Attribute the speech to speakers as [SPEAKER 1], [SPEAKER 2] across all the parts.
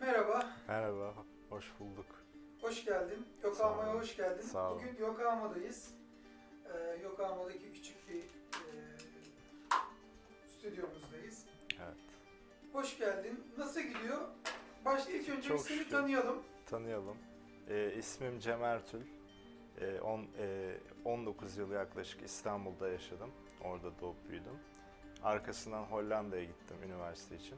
[SPEAKER 1] Merhaba,
[SPEAKER 2] Merhaba, hoş bulduk.
[SPEAKER 1] hoş geldin. Yokohama'ya hoş geldin.
[SPEAKER 2] Sağ olun.
[SPEAKER 1] Bugün Yokohama'dayız. Ee, Yokohama'daki küçük bir e, stüdyomuzdayız.
[SPEAKER 2] Evet.
[SPEAKER 1] Hoş geldin. Nasıl gidiyor? Başta ilk önce
[SPEAKER 2] Çok
[SPEAKER 1] bir seni
[SPEAKER 2] şükür.
[SPEAKER 1] tanıyalım.
[SPEAKER 2] Tanıyalım. Ee, ismim Cem Ertül. Ee, on, e, 19 yıl yaklaşık İstanbul'da yaşadım. Orada doğup büyüdüm. Arkasından Hollanda'ya gittim üniversite için.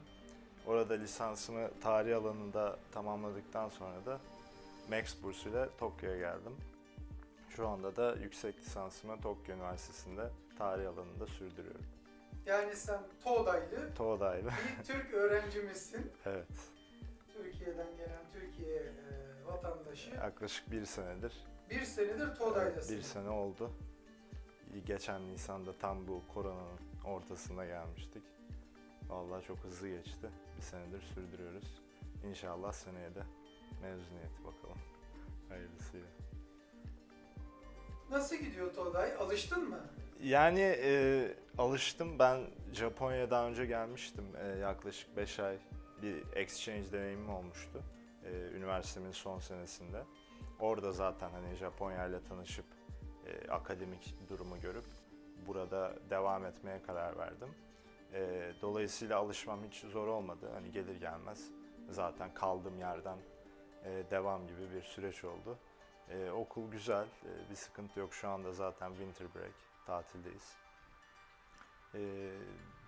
[SPEAKER 2] Orada lisansımı tarih alanında tamamladıktan sonra da Max bursuyla Tokyo'ya geldim. Şu anda da yüksek lisansımı Tokyo Üniversitesi'nde tarih alanında sürdürüyorum.
[SPEAKER 1] Yani sen Toğdaylı
[SPEAKER 2] Toğda'yla.
[SPEAKER 1] bir Türk öğrencimizsin.
[SPEAKER 2] evet.
[SPEAKER 1] Türkiye'den gelen Türkiye e, vatandaşı.
[SPEAKER 2] Yaklaşık bir senedir
[SPEAKER 1] Bir senedir Toğday'dasın.
[SPEAKER 2] Bir sene oldu. Geçen Nisan'da tam bu koronanın ortasında gelmiştik. Vallahi çok hızlı geçti. Bir senedir sürdürüyoruz. İnşallah seneye de mezuniyeti bakalım. Hayırlısıyla.
[SPEAKER 1] Nasıl gidiyor Toğday? Alıştın mı?
[SPEAKER 2] Yani e, alıştım. Ben Japonya'ya daha önce gelmiştim. E, yaklaşık 5 ay bir exchange deneyimim olmuştu. E, üniversitemin son senesinde. Orada zaten hani Japonya ile tanışıp e, akademik durumu görüp burada devam etmeye karar verdim. E, dolayısıyla alışmam hiç zor olmadı. Hani gelir gelmez zaten kaldığım yerden e, devam gibi bir süreç oldu. E, okul güzel, e, bir sıkıntı yok. Şu anda zaten winter break, tatildeyiz. E,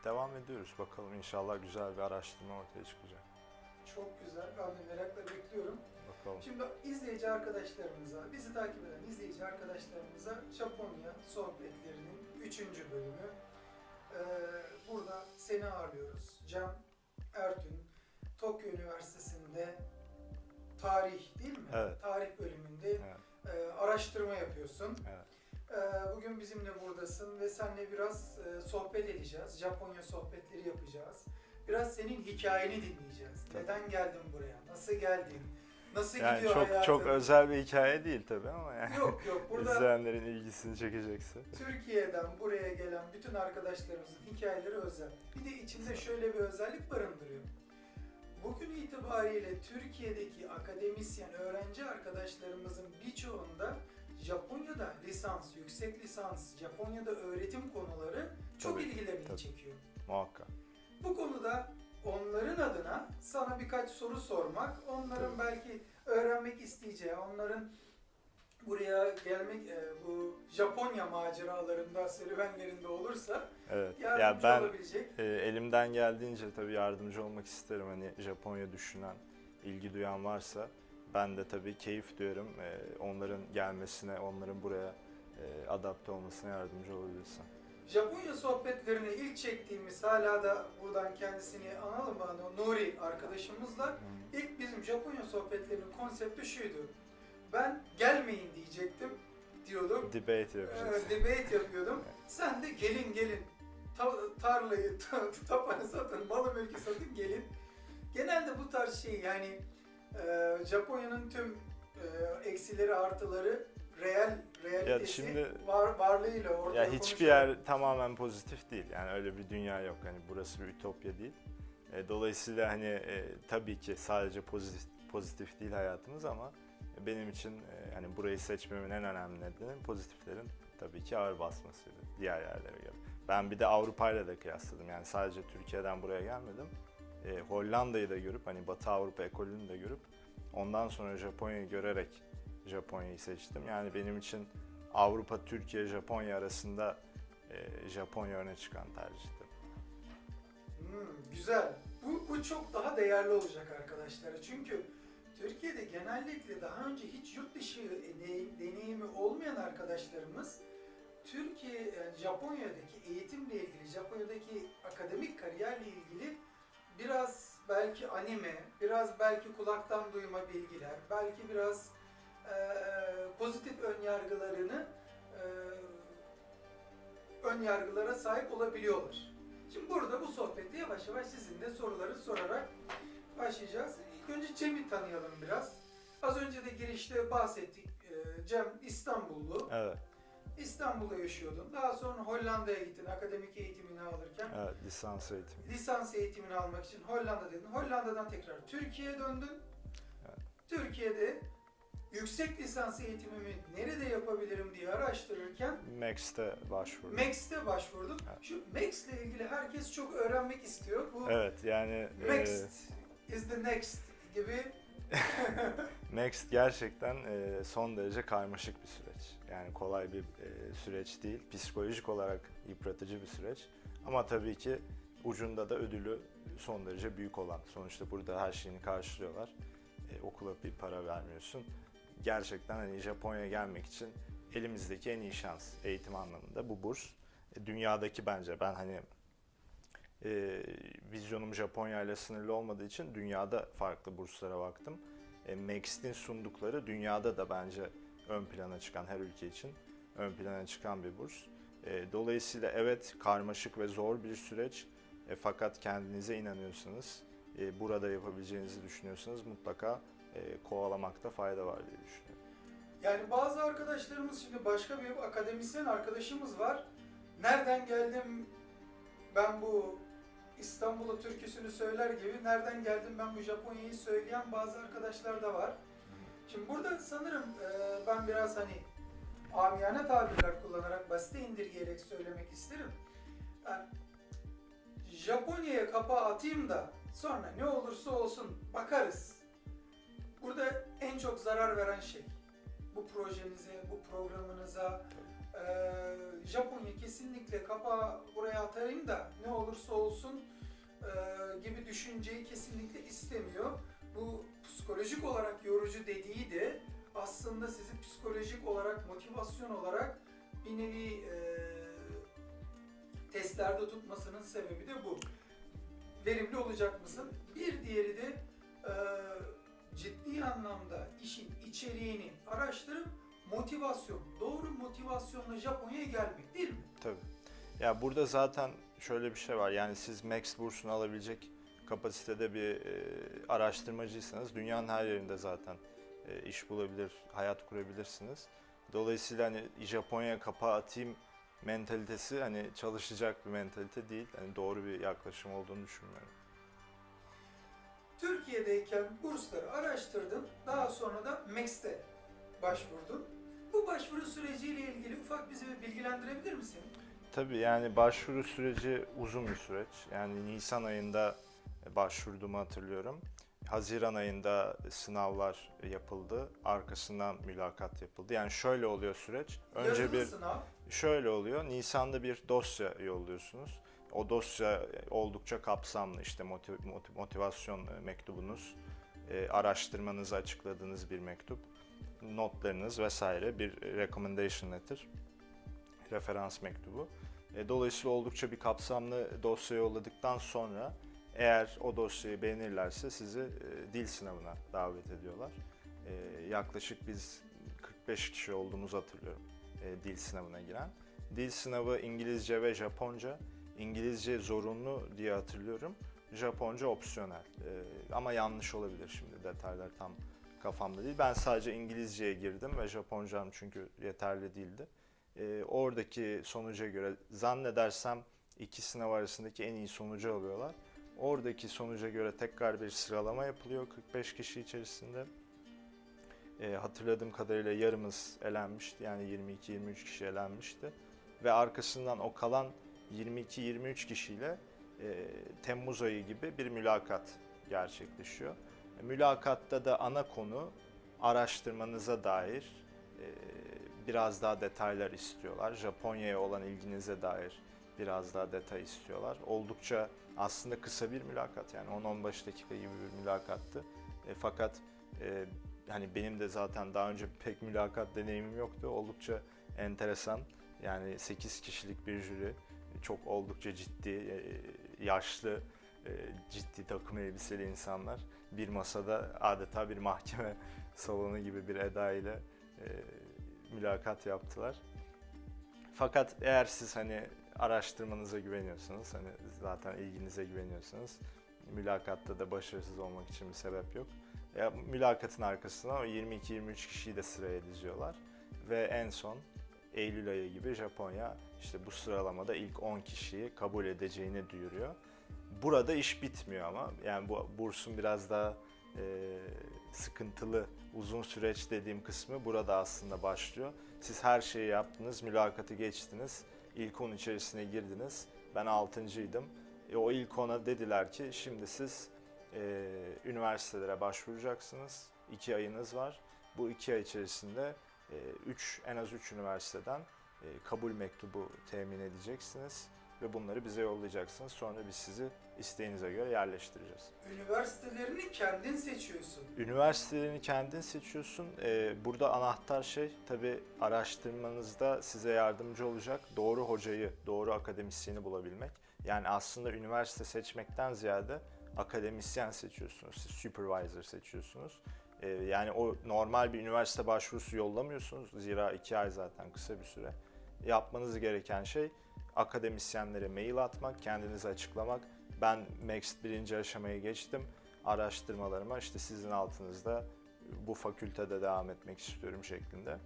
[SPEAKER 2] devam ediyoruz bakalım inşallah güzel bir araştırma ortaya çıkacak.
[SPEAKER 1] Çok güzel. Ben de merakla bekliyorum.
[SPEAKER 2] Bakalım.
[SPEAKER 1] Şimdi izleyici arkadaşlarımıza, bizi takip eden izleyici arkadaşlarımıza Japonya sohbetlerinin 3. bölümü. Ee, burada seni ağırlıyoruz. Cem Ertün, Tokyo Üniversitesi'nde tarih değil mi?
[SPEAKER 2] Evet.
[SPEAKER 1] Tarih bölümünde
[SPEAKER 2] Evet,
[SPEAKER 1] e, araştırma yapıyorsun.
[SPEAKER 2] evet.
[SPEAKER 1] Ee, bugün bizimle buradasın ve seninle biraz e, sohbet edeceğiz. Japonya sohbetleri yapacağız. Biraz senin hikayeni dinleyeceğiz.
[SPEAKER 2] Tabii.
[SPEAKER 1] Neden geldin buraya? Nasıl geldin? Nasıl
[SPEAKER 2] Yani
[SPEAKER 1] gidiyor
[SPEAKER 2] çok
[SPEAKER 1] hayatın?
[SPEAKER 2] çok özel bir hikaye değil tabii ama yani
[SPEAKER 1] Yok yok burada
[SPEAKER 2] izleyenlerin ilgisini çekecekse.
[SPEAKER 1] Türkiye'den buraya gelen bütün arkadaşlarımızın hikayeleri özel. Bir de içinde şöyle bir özellik barındırıyor. Bugün itibariyle Türkiye'deki akademisyen, öğrenci arkadaşlarımızın birçoğunda Japonya'da lisans, yüksek lisans, Japonya'da öğretim konuları çok
[SPEAKER 2] Tabii,
[SPEAKER 1] ilgilerini
[SPEAKER 2] tabii.
[SPEAKER 1] çekiyor.
[SPEAKER 2] Muhakkak.
[SPEAKER 1] Bu konuda onların adına sana birkaç soru sormak, onların belki öğrenmek isteyeceği, onların buraya gelmek, e, bu Japonya maceralarında, serüvenlerinde olursa
[SPEAKER 2] Evet.
[SPEAKER 1] yardımcı
[SPEAKER 2] Ya ben
[SPEAKER 1] olabilecek.
[SPEAKER 2] e, elimden geldiğince tabii yardımcı olmak isterim. Hani Japonya düşünen, ilgi duyan varsa ben de tabii keyif duyarım. E, onların gelmesine, onların buraya e, adapte olmasına yardımcı olabilirsem.
[SPEAKER 1] Japonya sohbetlerini ilk çektiğimiz hala da buradan kendisini analım? Hani Nuri arkadaşımızla ilk bizim Japonya sohbetlerinin konsepti şuydu. Ben gelmeyin diyecektim diyordum.
[SPEAKER 2] Debate yapacağız.
[SPEAKER 1] Ee, debate yapıyordum. Sen de gelin gelin. Ta- tarlayı, ta- tapanı satın, malı mülkü satın gelin. Genelde bu tarz şey yani e, Japonya'nın tüm e, eksileri artıları real realitesi
[SPEAKER 2] şimdi-
[SPEAKER 1] var, varlığıyla ortaya
[SPEAKER 2] Ya hiçbir yer tamamen pozitif değil. Yani öyle bir dünya yok. Hani burası bir ütopya değil. E, dolayısıyla hani e, tabii ki sadece pozitif pozitif değil hayatımız ama benim için e, hani burayı seçmemin en önemli nedeni pozitiflerin tabii ki ağır basmasıydı diğer yerlere göre. Ben bir de Avrupa ile de kıyasladım. Yani sadece Türkiye'den buraya gelmedim. E, Hollanda'yı da görüp hani Batı Avrupa ekolünü de görüp ondan sonra Japonya'yı görerek Japonya'yı seçtim. Yani benim için Avrupa, Türkiye, Japonya arasında e, Japonya öne çıkan tercihti.
[SPEAKER 1] Hmm, güzel. Bu, bu çok daha değerli olacak arkadaşlar. Çünkü Türkiye'de genellikle daha önce hiç yurt dışı de- deneyimi olmayan arkadaşlarımız Türkiye, yani Japonya'daki eğitimle ilgili, Japonya'daki akademik kariyerle ilgili biraz belki anime, biraz belki kulaktan duyma bilgiler, belki biraz pozitif ön yargılarını eee, ön yargılara sahip olabiliyorlar. Şimdi burada bu sohbette yavaş yavaş sizin de soruları sorarak başlayacağız. İlk önce Cem'i tanıyalım biraz. Az önce de girişte bahsettik. Ee, Cem İstanbullu.
[SPEAKER 2] Evet.
[SPEAKER 1] İstanbul'da yaşıyordun. Daha sonra Hollanda'ya gittin akademik eğitimini alırken.
[SPEAKER 2] Evet, lisans eğitimi.
[SPEAKER 1] Lisans eğitimini almak için Hollanda dedin. Hollanda'dan tekrar Türkiye'ye döndün.
[SPEAKER 2] Evet.
[SPEAKER 1] Türkiye'de yüksek lisans eğitimimi nerede yapabilirim diye araştırırken
[SPEAKER 2] Max'te başvurdum.
[SPEAKER 1] Max'te başvurdum.
[SPEAKER 2] Evet.
[SPEAKER 1] Şu Max'le ilgili herkes çok öğrenmek istiyor. Bu
[SPEAKER 2] Evet, yani e,
[SPEAKER 1] Next is the next gibi
[SPEAKER 2] Next gerçekten e, son derece karmaşık bir süreç. Yani kolay bir e, süreç değil. Psikolojik olarak yıpratıcı bir süreç. Ama tabii ki ucunda da ödülü son derece büyük olan. Sonuçta burada her şeyini karşılıyorlar. E, okula bir para vermiyorsun. Gerçekten hani Japonya'ya gelmek için elimizdeki en iyi şans eğitim anlamında bu burs. E, dünyadaki bence ben hani e, vizyonum Japonya ile sınırlı olmadığı için dünyada farklı burslara baktım. E, Max'in sundukları dünyada da bence ön plana çıkan her ülke için ön plana çıkan bir burs. E, dolayısıyla evet karmaşık ve zor bir süreç E, fakat kendinize inanıyorsanız, e, burada yapabileceğinizi düşünüyorsanız mutlaka kovalamakta fayda var diye düşünüyorum.
[SPEAKER 1] Yani bazı arkadaşlarımız şimdi başka bir akademisyen arkadaşımız var. Nereden geldim ben bu İstanbul'u türküsünü söyler gibi nereden geldim ben bu Japonya'yı söyleyen bazı arkadaşlar da var. Şimdi burada sanırım e, ben biraz hani amiyane tabirler kullanarak basite indirgeyerek söylemek isterim. Yani Japonya'ya kapağı atayım da sonra ne olursa olsun bakarız. Burada en çok zarar veren şey bu projenize, bu programınıza eee Japonya kesinlikle kapağı buraya atarım da ne olursa olsun eee, gibi düşünceyi kesinlikle istemiyor. Bu psikolojik olarak yorucu dediği de aslında sizi psikolojik olarak, motivasyon olarak bir nevi eee, testlerde tutmasının sebebi de bu. Verimli olacak mısın? Bir diğeri içeriğini araştırıp motivasyon, doğru motivasyonla Japonya'ya gelmek değil mi?
[SPEAKER 2] Tabii. Ya burada zaten şöyle bir şey var. Yani siz Max bursunu alabilecek kapasitede bir e, araştırmacıysanız dünyanın her yerinde zaten e, iş bulabilir, hayat kurabilirsiniz. Dolayısıyla hani Japonya'ya kapağı atayım mentalitesi hani çalışacak bir mentalite değil. Hani doğru bir yaklaşım olduğunu düşünmüyorum.
[SPEAKER 1] Türkiye'deyken bursları araştırdın, daha sonra da Max'te başvurdun. Bu başvuru süreciyle ilgili ufak bizi bilgilendirebilir misin?
[SPEAKER 2] Tabii yani başvuru süreci uzun bir süreç. Yani Nisan ayında başvurduğumu hatırlıyorum. Haziran ayında sınavlar yapıldı. Arkasından mülakat yapıldı. Yani şöyle oluyor süreç. Önce
[SPEAKER 1] Yazılı
[SPEAKER 2] bir
[SPEAKER 1] sınav,
[SPEAKER 2] şöyle oluyor. Nisan'da bir dosya yolluyorsunuz. O dosya oldukça kapsamlı. İşte motiv- motiv- motivasyon mektubunuz, e, araştırmanızı açıkladığınız bir mektup, notlarınız vesaire bir recommendation letter, referans mektubu. E, Dolayısıyla oldukça bir kapsamlı dosya yolladıktan sonra eğer o dosyayı beğenirlerse sizi e, dil sınavına davet ediyorlar. E, yaklaşık biz 45 kişi olduğumuzu hatırlıyorum e, dil sınavına giren. Dil sınavı İngilizce ve Japonca. İngilizce zorunlu diye hatırlıyorum. Japonca opsiyonel. E, ama yanlış olabilir şimdi detaylar tam kafamda değil. Ben sadece İngilizceye girdim ve Japoncam çünkü yeterli değildi. E, oradaki sonuca göre zannedersem iki sınav arasındaki en iyi sonucu alıyorlar. Oradaki sonuca göre tekrar bir sıralama yapılıyor 45 kişi içerisinde. E, hatırladığım kadarıyla yarımız elenmişti. Yani 22-23 kişi elenmişti. Ve arkasından o kalan 22-23 kişiyle e, Temmuz ayı gibi bir mülakat gerçekleşiyor. E, mülakatta da ana konu araştırmanıza dair e, biraz daha detaylar istiyorlar. Japonya'ya olan ilginize dair biraz daha detay istiyorlar. Oldukça aslında kısa bir mülakat yani 10-15 dakika gibi bir mülakattı. E, fakat e, hani benim de zaten daha önce pek mülakat deneyimim yoktu. Oldukça enteresan. Yani 8 kişilik bir jüri, çok oldukça ciddi, e, yaşlı, e, ciddi takım elbiseli insanlar bir masada adeta bir mahkeme salonu gibi bir eda ile e, mülakat yaptılar. Fakat eğer siz hani araştırmanıza güveniyorsanız, hani zaten ilginize güveniyorsanız mülakatta da başarısız olmak için bir sebep yok. Ya, mülakatın arkasına o 22-23 kişiyi de sıraya diziyorlar ve en son Eylül ayı gibi Japonya işte bu sıralamada ilk 10 kişiyi kabul edeceğini duyuruyor. Burada iş bitmiyor ama yani bu bursun biraz daha e, sıkıntılı uzun süreç dediğim kısmı burada aslında başlıyor. Siz her şeyi yaptınız, mülakatı geçtiniz, ilk 10 içerisine girdiniz. Ben 6.ydım. E, o ilk 10'a dediler ki şimdi siz e, üniversitelere başvuracaksınız. 2 ayınız var. Bu 2 ay içerisinde 3 en az 3 üniversiteden e, kabul mektubu temin edeceksiniz ve bunları bize yollayacaksınız. Sonra biz sizi isteğinize göre yerleştireceğiz.
[SPEAKER 1] Üniversitelerini kendin seçiyorsun.
[SPEAKER 2] Üniversitelerini kendin seçiyorsun. Ee, burada anahtar şey tabii araştırmanızda size yardımcı olacak doğru hocayı, doğru akademisyeni bulabilmek. Yani aslında üniversite seçmekten ziyade akademisyen seçiyorsunuz, siz supervisor seçiyorsunuz. Ee, yani o normal bir üniversite başvurusu yollamıyorsunuz. Zira iki ay zaten kısa bir süre. Yapmanız gereken şey akademisyenlere mail atmak, kendinizi açıklamak. Ben Max birinci aşamayı geçtim araştırmalarıma işte sizin altınızda bu fakültede devam etmek istiyorum şeklinde.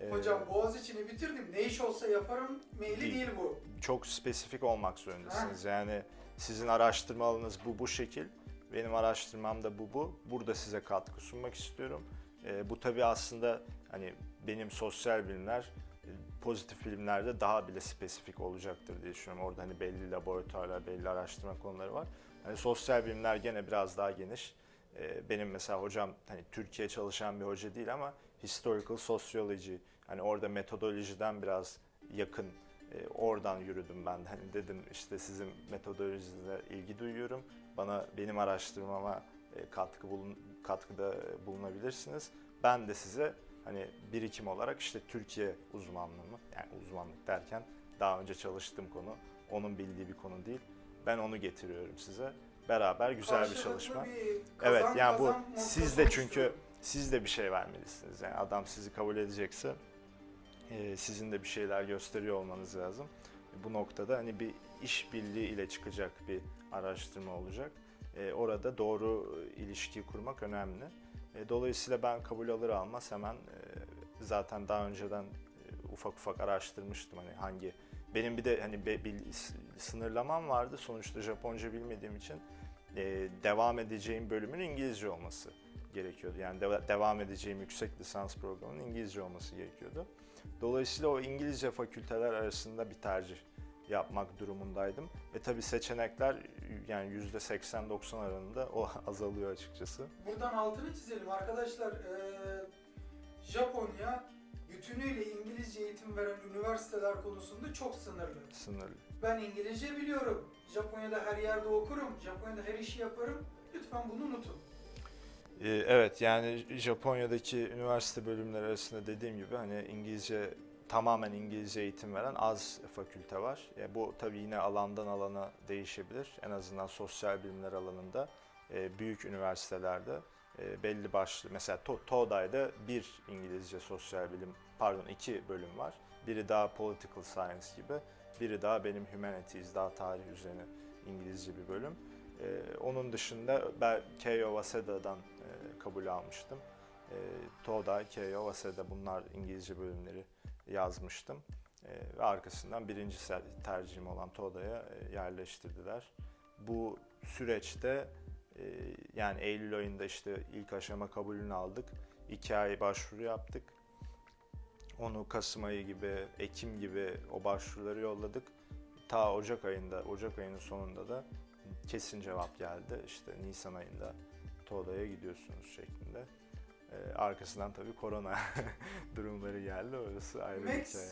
[SPEAKER 2] Ee,
[SPEAKER 1] Hocam Boğaziçi'ni bitirdim. Ne iş olsa yaparım maili
[SPEAKER 2] Değil.
[SPEAKER 1] değil bu.
[SPEAKER 2] çok spesifik olmak zorundasınız. Yani sizin araştırma alanınız bu bu şekil. Benim araştırmam da bu bu. Burada size katkı sunmak istiyorum. Ee, bu tabii aslında hani benim sosyal bilimler e, pozitif bilimlerde daha bile spesifik olacaktır diye düşünüyorum. Orada hani belli laboratuvarlar, belli araştırma konuları var. Hani sosyal bilimler gene biraz daha geniş. Ee, benim mesela hocam hani Türkiye çalışan bir hoca değil ama historical sociology hani orada metodolojiden biraz yakın e, oradan yürüdüm ben. Hani dedim işte sizin metodolojinize ilgi duyuyorum. Bana benim araştırmama e, katkı bulun, katkıda bulunabilirsiniz. Ben de size hani birikim olarak işte Türkiye uzmanlığımı yani uzmanlık derken daha önce çalıştığım konu onun bildiği bir konu değil. Ben onu getiriyorum size. Beraber güzel bir
[SPEAKER 1] Karşılıklı
[SPEAKER 2] çalışma.
[SPEAKER 1] bir
[SPEAKER 2] Evet
[SPEAKER 1] kazan
[SPEAKER 2] yani bu
[SPEAKER 1] kazan
[SPEAKER 2] siz de çünkü
[SPEAKER 1] oluşturuyor.
[SPEAKER 2] siz de bir şey vermelisiniz. Yani adam sizi kabul edecekse e, sizin de bir şeyler gösteriyor olmanız lazım. Bu noktada hani bir işbirliği ile çıkacak bir araştırma olacak. E, orada doğru e, ilişki kurmak önemli. E, dolayısıyla ben kabul alır almaz hemen e, zaten daha önceden e, ufak ufak araştırmıştım hani hangi benim bir de hani be- bir sınırlamam vardı sonuçta Japonca bilmediğim için e, devam edeceğim bölümün İngilizce olması gerekiyordu. Yani de- devam edeceğim yüksek lisans programının İngilizce olması gerekiyordu. Dolayısıyla o İngilizce fakülteler arasında bir tercih yapmak durumundaydım. Ve tabii seçenekler yani %80-90 aralığında o azalıyor açıkçası.
[SPEAKER 1] Buradan altını çizelim arkadaşlar. Ee, Japonya bütünüyle İngilizce eğitim veren üniversiteler konusunda çok sınırlı.
[SPEAKER 2] Sınırlı.
[SPEAKER 1] Ben İngilizce biliyorum. Japonya'da her yerde okurum. Japonya'da her işi yaparım. Lütfen bunu unutun.
[SPEAKER 2] Ee, Evet yani Japonya'daki üniversite bölümleri arasında dediğim gibi hani İngilizce tamamen İngilizce eğitim veren az fakülte var. E, bu tabii yine alandan alana değişebilir. En azından sosyal bilimler alanında e, büyük üniversitelerde e, belli başlı mesela To- TODA'da bir İngilizce sosyal bilim pardon iki bölüm var. Biri daha political science gibi, biri daha benim humanities daha tarih üzerine İngilizce bir bölüm. Onun dışında ben Keio Waseda'dan kabul almıştım. E, Toda, Keio, Waseda bunlar İngilizce bölümleri yazmıştım. E, ve arkasından birinci tercihim olan Toda'ya e, yerleştirdiler. Bu süreçte e, yani Eylül ayında işte ilk aşama kabulünü aldık. İki ay başvuru yaptık. Onu Kasım ayı gibi, Ekim gibi o başvuruları yolladık. Ta Ocak ayında, Ocak ayının sonunda da kesin cevap geldi. İşte Nisan ayında TODA'ya gidiyorsunuz şeklinde. Ee, arkasından tabii korona durumları geldi. Orası ayrı bir
[SPEAKER 1] Max,
[SPEAKER 2] hikaye.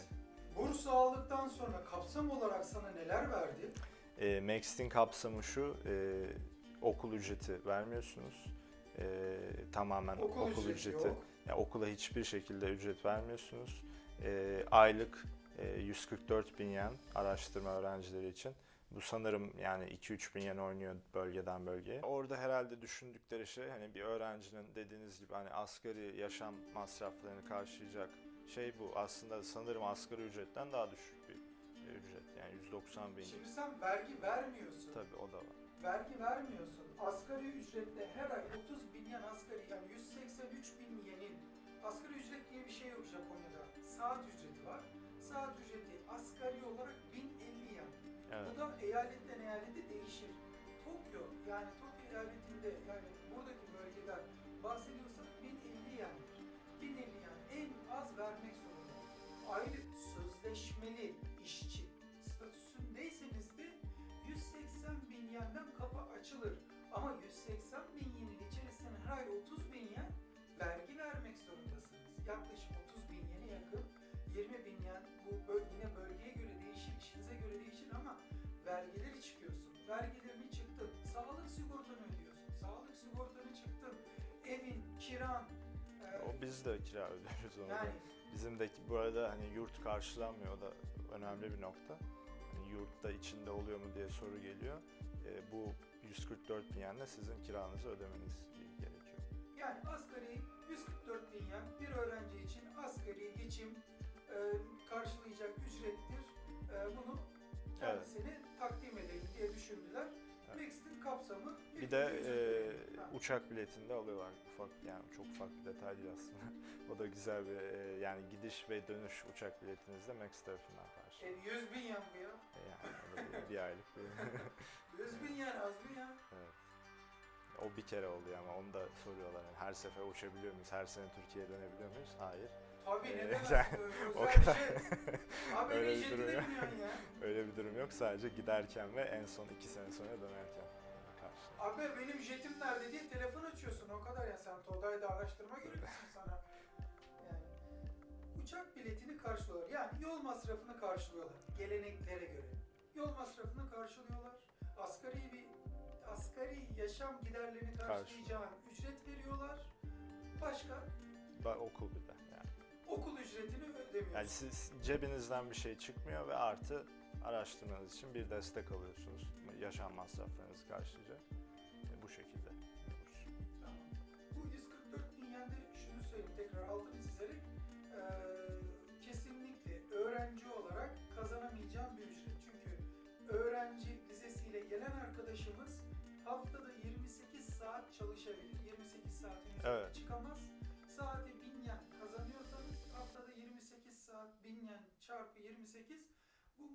[SPEAKER 1] burs aldıktan sonra kapsam olarak sana neler verdi?
[SPEAKER 2] E, Max'in kapsamı şu, e, okul ücreti vermiyorsunuz. E, tamamen
[SPEAKER 1] Okul,
[SPEAKER 2] okul,
[SPEAKER 1] ücreti,
[SPEAKER 2] ücreti.
[SPEAKER 1] yok.
[SPEAKER 2] Ya okula hiçbir şekilde ücret vermiyorsunuz. E, aylık e, 144 bin yen araştırma öğrencileri için. Bu sanırım yani 2-3 bin yen oynuyor bölgeden bölgeye. Orada herhalde düşündükleri şey hani bir öğrencinin dediğiniz gibi hani asgari yaşam masraflarını karşılayacak şey bu. Aslında sanırım asgari ücretten daha düşük bir ücret. Yani 190 bin.
[SPEAKER 1] Şimdi sen vergi vermiyorsun.
[SPEAKER 2] Tabii o da var.
[SPEAKER 1] Vergi vermiyorsun. Asgari ücrette her ay 30 bin yen asgari yani 183 bin yenin. Asgari ücret diye bir şey yok Japonya'da. Saat ücreti var. saat ücreti asgari olarak 1050 yen.
[SPEAKER 2] Evet.
[SPEAKER 1] Bu da eyaletten eyalete değişir. Tokyo yani Tokyo eyaletinde yani buradaki bölgeden bahsediyorsak 1050 yendir. 1050 yen en az vermek zorunda. Aylık sözleşmeli işçi Vergilerini çıktın, sağlık sigortanı ödüyorsun. Sağlık sigortanı çıktın, evin, kiran. e,
[SPEAKER 2] O biz de kira ödüyoruz onu
[SPEAKER 1] yani
[SPEAKER 2] Bizim de bu arada hani yurt karşılanmıyor o da önemli bir nokta. Hani yurtta içinde oluyor mu diye soru geliyor. Ee, bu 144 bin yenle sizin kiranızı ödemeniz gerekiyor.
[SPEAKER 1] Yani asgari 144 bin yen bir öğrenci için asgari geçim e, karşılayacak ücrettir. E, bunu kendisine takdim edelim diye düşündüler.
[SPEAKER 2] Evet.
[SPEAKER 1] Mexit'in kapsamı
[SPEAKER 2] Bir de e.
[SPEAKER 1] Ha.
[SPEAKER 2] uçak biletinde alıyorlar. Ufak yani çok ufak bir detay değil aslında. o da güzel bir e, yani gidiş ve dönüş uçak biletinizde Max tarafından karşı.
[SPEAKER 1] E, 100 bin yen bu ya.
[SPEAKER 2] Yani o da bir, bir aylık bir
[SPEAKER 1] 100 bin yen az mı ya?
[SPEAKER 2] Evet. O bir kere oldu ama onu da soruyorlar. Yani her sefer uçabiliyor muyuz? Her sene Türkiye'ye dönebiliyor muyuz? Hayır.
[SPEAKER 1] Tabii
[SPEAKER 2] Ee,
[SPEAKER 1] neden
[SPEAKER 2] yani o kadar-
[SPEAKER 1] şey. Abi
[SPEAKER 2] Öyle bir durum yok.
[SPEAKER 1] ya.
[SPEAKER 2] Öyle bir durum yok. Sadece giderken ve en son iki sene sonra dönerken karşı.
[SPEAKER 1] Abi benim jetim nerede diye telefon açıyorsun o kadar ya sen Today'da araştırma görüyorsun sana. Yani uçak biletini karşılıyorlar. Yani yol masrafını karşılıyorlar geleneklere göre. Yol masrafını karşılıyorlar. Asgari bir asgari yaşam giderlerini karşılayacağın ücret veriyorlar. Başka
[SPEAKER 2] Ba- okul bir de.
[SPEAKER 1] Okul ücretini ödemiyorsun.
[SPEAKER 2] Yani siz cebinizden bir şey çıkmıyor ve artı araştırmanız için bir destek alıyorsunuz. Yaşam masraflarınızı karşılayacak. E, bu şekilde.
[SPEAKER 1] Tamam. Bu 144 bin yende şunu söyleyeyim tekrar altını çizerek eee, kesinlikle öğrenci olarak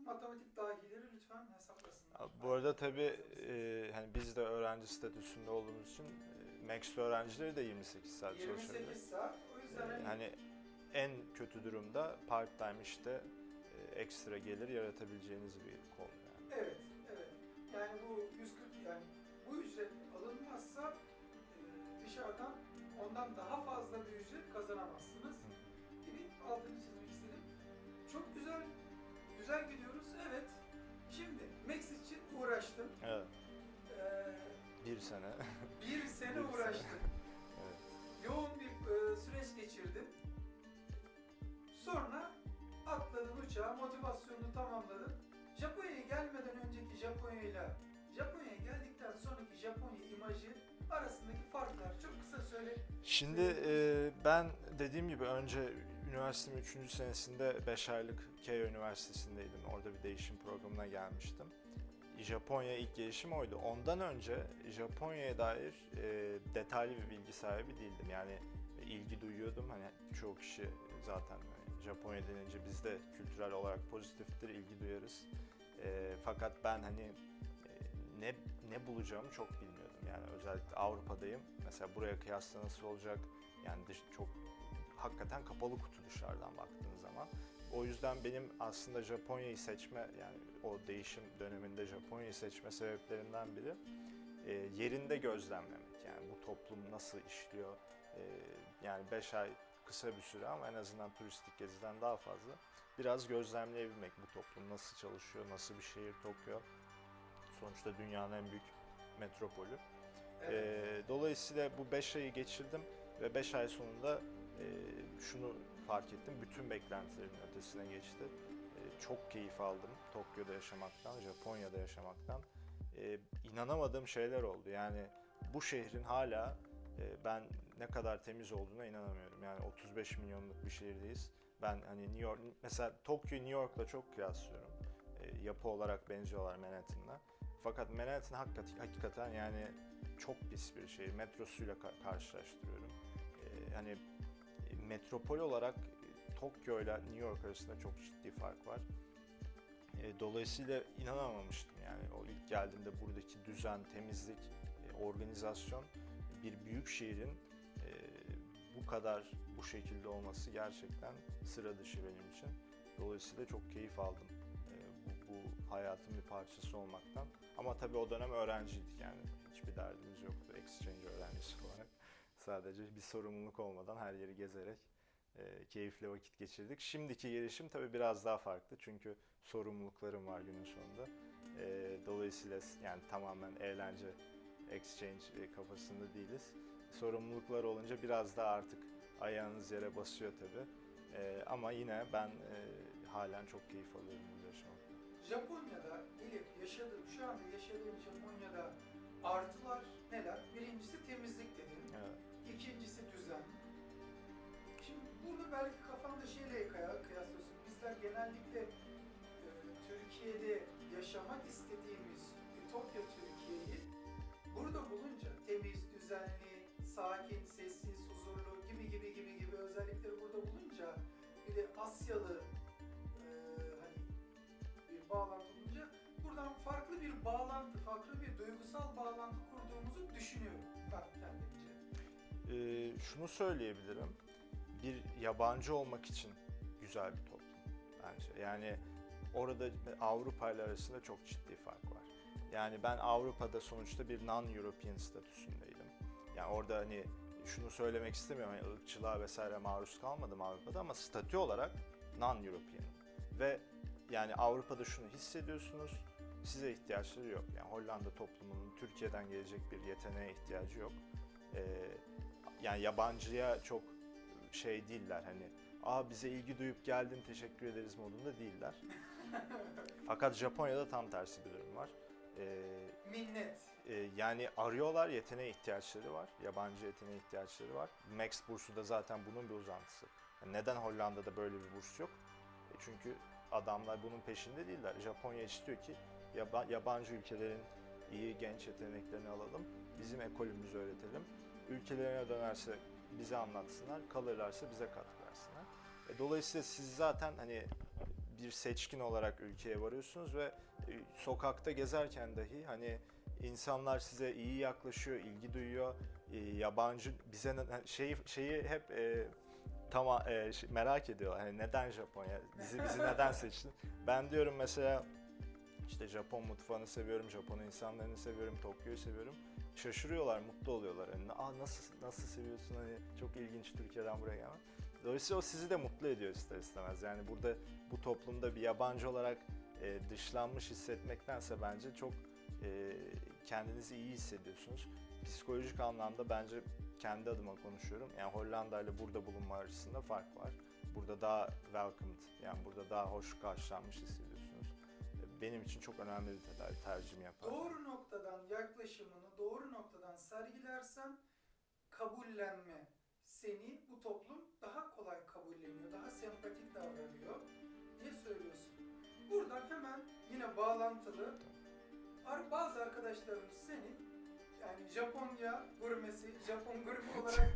[SPEAKER 1] matematik dahileri lütfen hesaplasınlar.
[SPEAKER 2] Abi Bu arada tabii e, hani biz de öğrenci statüsünde olduğumuz için e, Max öğrencileri de 28 saat çalışabilir.
[SPEAKER 1] 28 saat. O yüzden
[SPEAKER 2] E,
[SPEAKER 1] hani
[SPEAKER 2] hani en kötü durumda part time işte e, ekstra gelir yaratabileceğiniz bir konu yani.
[SPEAKER 1] Evet, evet. Yani bu 140 yani bu ücret alınmazsa e, dışarıdan ondan daha fazla bir ücret kazanamazsınız gibi altını çizmek istedim. Çok güzel, güzel gidiyoruz. Evet. Şimdi Max için uğraştım.
[SPEAKER 2] Evet.
[SPEAKER 1] Ee,
[SPEAKER 2] Bir sene.
[SPEAKER 1] bir sene
[SPEAKER 2] Bir sene.
[SPEAKER 1] uğraştım.
[SPEAKER 2] evet.
[SPEAKER 1] Yoğun bir e, süreç geçirdim. Sonra atladım uçağa, motivasyonunu tamamladım. Japonya'ya gelmeden önceki Japonya ile Japonya'ya geldikten sonraki Japonya imajı arasındaki farklar çok kısa söyle.
[SPEAKER 2] Şimdi e, ben dediğim gibi önce üniversitemin 3. senesinde 5 aylık Keio Üniversitesi'ndeydim. Orada bir değişim programına gelmiştim. Japonya ilk gelişim oydu. Ondan önce Japonya'ya dair e, detaylı bir bilgi sahibi değildim. Yani ilgi duyuyordum. Hani çoğu kişi zaten hani Japonya denince biz de kültürel olarak pozitiftir, ilgi duyarız. E, fakat ben hani e, ne ne bulacağımı çok bilmiyordum. Yani özellikle Avrupa'dayım. Mesela buraya kıyasla nasıl olacak? Yani çok hakikaten kapalı kutu dışarıdan baktığın zaman. O yüzden benim aslında Japonya'yı seçme yani o değişim döneminde Japonya'yı seçme sebeplerinden biri e, yerinde gözlemlemek. Yani bu toplum nasıl işliyor? E, yani 5 ay kısa bir süre ama en azından turistik geziden daha fazla. Biraz gözlemleyebilmek bu toplum nasıl çalışıyor, nasıl bir şehir Tokyo. Sonuçta dünyanın en büyük metropolü. Ee, dolayısıyla bu 5 ayı geçirdim ve 5 ay sonunda e, şunu fark ettim. Bütün beklentilerimin ötesine geçti. E, çok keyif aldım Tokyo'da yaşamaktan, Japonya'da yaşamaktan. E, inanamadığım şeyler oldu. Yani bu şehrin hala e, ben ne kadar temiz olduğuna inanamıyorum. Yani 35 milyonluk bir şehirdeyiz. Ben hani New York, mesela Tokyo New York'la çok kıyaslıyorum. Yapı olarak benziyorlar Manhattan'la. Fakat Manhattan hakikaten, yani çok pis bir şehir. Metrosuyla ka- karşılaştırıyorum. Ee, hani metropol olarak e, Tokyo ile New York arasında çok ciddi fark var. E, dolayısıyla inanamamıştım yani o ilk geldiğimde buradaki düzen, temizlik, e, organizasyon bir büyük şehrin bu kadar bu şekilde olması gerçekten sıra dışı benim için. Dolayısıyla çok keyif aldım bu, bu hayatın bir parçası olmaktan. Ama tabii o dönem öğrenciydik yani hiçbir derdimiz yoktu exchange öğrencisi olarak. Sadece bir sorumluluk olmadan her yeri gezerek e, keyifli vakit geçirdik. Şimdiki gelişim tabii biraz daha farklı çünkü sorumluluklarım var günün sonunda. E, dolayısıyla yani tamamen eğlence, exchange e, kafasında değiliz. Sorumluluklar olunca biraz daha artık ayağınız yere basıyor tabii. E, ama yine ben e, halen çok keyif alıyorum burada yaşamaktan.
[SPEAKER 1] Japonya'da gelip yaşadığın, şu anda yaşadığın Japonya'da artılar neler? Birincisi temizlik dedin. İkincisi düzen. Şimdi burada belki kafanda şeyle kıya- kıyaslıyorsun. Bizler genellikle e, Türkiye'de yaşamak istediğimiz Ütopya Türkiye'yi burada bulunca temiz, düzenli, sakin, sessiz, huzurlu gibi gibi gibi gibi özellikleri burada bulunca bir de Asyalı e, hani bir bağlantı bulunca buradan farklı bir bağlantı, farklı bir duygusal bağlantı kurduğumuzu düşünüyorum.
[SPEAKER 2] Ee, şunu söyleyebilirim. Bir yabancı olmak için güzel bir toplum bence. Yani orada Avrupa ile arasında çok ciddi fark var. Yani ben Avrupa'da sonuçta bir non-European statüsündeydim. Yani orada hani şunu söylemek istemiyorum. Hani ırkçılığa vesaire maruz kalmadım Avrupa'da ama statü olarak non-European. Ve yani Avrupa'da şunu hissediyorsunuz. Size ihtiyaçları yok. Yani Hollanda toplumunun Türkiye'den gelecek bir yeteneğe ihtiyacı yok. Ee, yani yabancıya çok şey değiller hani aa bize ilgi duyup geldin teşekkür ederiz modunda değiller. Fakat Japonya'da tam tersi bir durum var. Ee,
[SPEAKER 1] Minnet.
[SPEAKER 2] e, yani arıyorlar yeteneğe ihtiyaçları var. Yabancı yeteneğe ihtiyaçları var. Max bursu da zaten bunun bir uzantısı. Yani neden Hollanda'da böyle bir burs yok? E çünkü adamlar bunun peşinde değiller. Japonya istiyor ki yaba- yabancı ülkelerin iyi genç yeteneklerini alalım. Bizim ekolümüzü öğretelim. Ülkelerine dönerse bize anlatsınlar, kalırlarsa bize katkı versinler. E, dolayısıyla siz zaten hani bir seçkin olarak ülkeye varıyorsunuz ve e, sokakta gezerken dahi hani insanlar size iyi yaklaşıyor, ilgi duyuyor. E, yabancı bize ne- şeyi şeyi hep e, tamam e, şey- merak ediyorlar. Hani neden Japonya? Bizi bizi neden seçtin? Ben diyorum mesela işte Japon mutfağını seviyorum, Japon insanlarını seviyorum, Tokyo'yu seviyorum. Şaşırıyorlar, mutlu oluyorlar. Hani, Aa, nasıl nasıl seviyorsun hani çok ilginç Türkiye'den buraya gelmek. Dolayısıyla o sizi de mutlu ediyor ister istemez. Yani burada bu toplumda bir yabancı olarak e, dışlanmış hissetmektense bence çok e, kendinizi iyi hissediyorsunuz. Psikolojik anlamda bence kendi adıma konuşuyorum. Yani Hollanda ile burada bulunma arasında fark var. Burada daha welcomed, yani burada daha hoş karşılanmış hissediyorsunuz. Benim için çok önemli bir tedavi tercihimi yapar.
[SPEAKER 1] Doğru noktadan yaklaşımını doğru noktadan sergilersen kabullenme seni bu toplum daha kolay kabulleniyor, daha sempatik davranıyor diye söylüyorsun. Buradan hemen yine bağlantılı bazı arkadaşlarımız seni yani Japonya gurmesi, Japon gurme olarak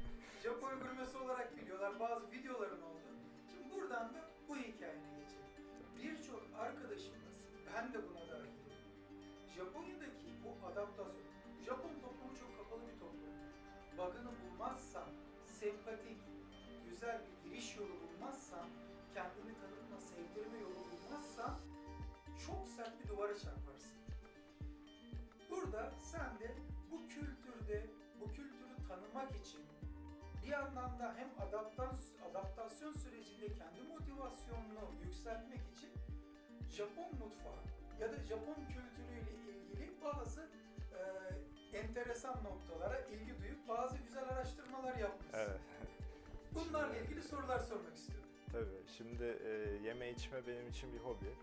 [SPEAKER 1] Japon gurmesi olarak biliyorlar. Bazı videoların oldu. Şimdi buradan da bu hikayene geçelim. Birçok arkadaşımız, ben de buna dahilim. Japonya'daki bu adaptasyon, Japon toplumu çok kapalı bir toplum. Bug'ını bulmazsan, sempatik, güzel bir giriş yolu bulmazsan, kendini tanıtma, sevdirme yolu bulmazsan çok sert bir duvara çarparsın. Burada sen de bu kültürde, bu kültürü tanımak için bir yandan da hem adaptasyon sürecinde kendi motivasyonunu yükseltmek için Japon mutfağı ya da Japon kültürüyle ilgili bazı e, enteresan noktalara ilgi duyup bazı güzel araştırmalar yapmışsın.
[SPEAKER 2] Evet.
[SPEAKER 1] Bunlarla ilgili sorular sormak istiyorum.
[SPEAKER 2] Tabii. Şimdi e, yeme içme benim için bir hobi.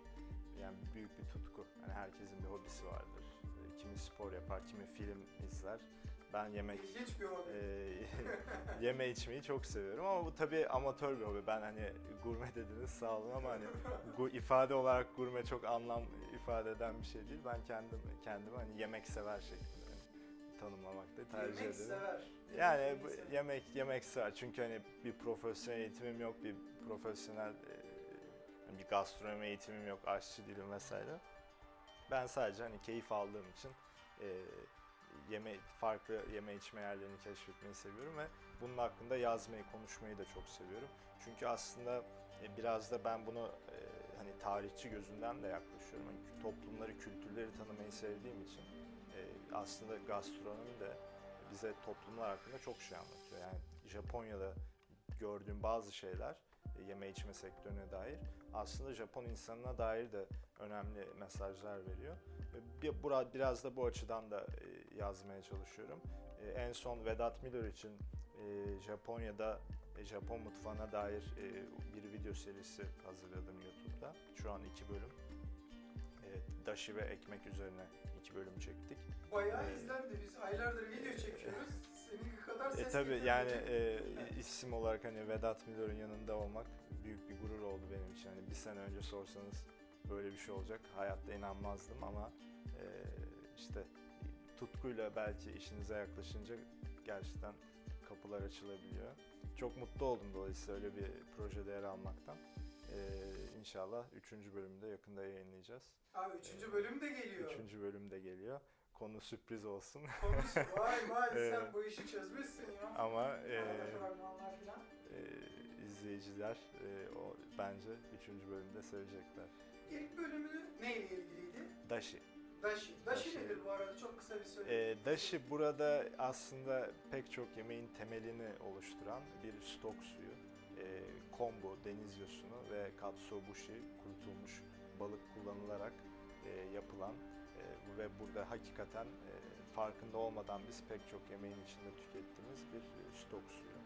[SPEAKER 2] Yani büyük bir tutku. Yani herkesin bir hobisi vardır. E, kimi spor yapar, kimi film izler. Ben yemek
[SPEAKER 1] İlginç bir hobi.
[SPEAKER 2] e, yeme içmeyi çok seviyorum ama bu tabii amatör bir hobi. Ben hani gurme dediniz sağ olun ama hani gu, ifade olarak gurme çok anlam ifade eden bir şey değil. Ben kendim kendimi hani yemek sever şeklinde hani tanımlamakta tercih
[SPEAKER 1] Yemek
[SPEAKER 2] ederim.
[SPEAKER 1] sever.
[SPEAKER 2] Yani
[SPEAKER 1] Yemek
[SPEAKER 2] bu-
[SPEAKER 1] sever.
[SPEAKER 2] yemek yemek sever çünkü hani bir profesyonel eğitimim yok, bir profesyonel e, bir gastronomi eğitimim yok, aşçı değilim vesaire. Ben sadece hani keyif aldığım için e, yeme farklı yeme içme yerlerini keşfetmeyi seviyorum ve bunun hakkında yazmayı, konuşmayı da çok seviyorum. Çünkü aslında e, biraz da ben bunu e, hani tarihçi gözünden de yaklaşıyorum. Hani toplumları, kültürleri tanımayı sevdiğim için e, aslında gastronomi de bize toplumlar hakkında çok şey anlatıyor. Yani Japonya'da gördüğüm bazı şeyler yeme içme sektörüne dair aslında Japon insanına dair de önemli mesajlar veriyor. Bir- bura- biraz da bu açıdan da e, yazmaya çalışıyorum. E, En son Vedat Milor için e, Japonya'da Japon mutfağına dair bir video serisi hazırladım YouTube'da. Şu an iki bölüm. Evet, dashi ve ekmek üzerine iki bölüm çektik.
[SPEAKER 1] Bayağı
[SPEAKER 2] Ee,
[SPEAKER 1] izlendi. Biz aylardır video çekiyoruz. Senin kadar ses
[SPEAKER 2] E tabi yani e, isim olarak hani Vedat Milor'un yanında olmak büyük bir gurur oldu benim için. Hani bir sene önce sorsanız böyle bir şey olacak hayatta inanmazdım ama e, işte tutkuyla belki işinize yaklaşınca gerçekten kapılar açılabiliyor. Çok mutlu oldum dolayısıyla öyle bir projede yer almaktan. E, inşallah 3. bölümde yakında yayınlayacağız.
[SPEAKER 1] Abi üçüncü bölüm de geliyor.
[SPEAKER 2] 3. bölüm de geliyor. Konu sürpriz olsun.
[SPEAKER 1] Konuş. Vay vay
[SPEAKER 2] Ee,
[SPEAKER 1] sen bu işi çözmüşsün ya.
[SPEAKER 2] Ama e, e, izleyiciler e, o bence 3. bölümde sevecekler.
[SPEAKER 1] İlk bölümünü neyle ilgiliydi?
[SPEAKER 2] Dashi.
[SPEAKER 1] Dashi. Dashi,
[SPEAKER 2] Dashi.
[SPEAKER 1] nedir bu arada? Çok kısa bir söyle.
[SPEAKER 2] E, dashi burada aslında pek çok yemeğin temelini oluşturan bir stok suyu. E, kombu, deniz yosunu ve katsuobushi, kurutulmuş balık kullanılarak e, yapılan e, ve burada hakikaten e, farkında olmadan biz pek çok yemeğin içinde tükettiğimiz bir e, stok suyu.